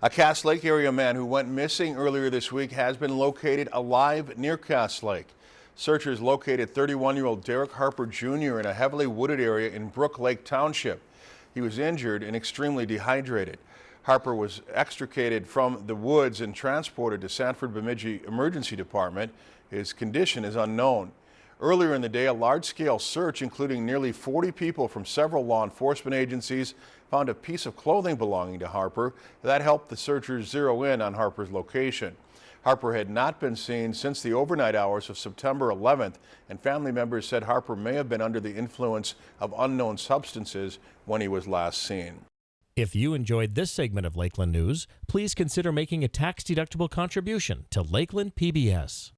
A Cass Lake area man who went missing earlier this week has been located alive near Cass Lake. Searchers located 31-year-old Derek Harper Jr. in a heavily wooded area in Brook Lake Township. He was injured and extremely dehydrated. Harper was extricated from the woods and transported to Sanford Bemidji Emergency Department. His condition is unknown. Earlier in the day, a large-scale search, including nearly 40 people from several law enforcement agencies, found a piece of clothing belonging to Harper. That helped the searchers zero in on Harper's location. Harper had not been seen since the overnight hours of September 11th, and family members said Harper may have been under the influence of unknown substances when he was last seen. If you enjoyed this segment of Lakeland News, please consider making a tax-deductible contribution to Lakeland PBS.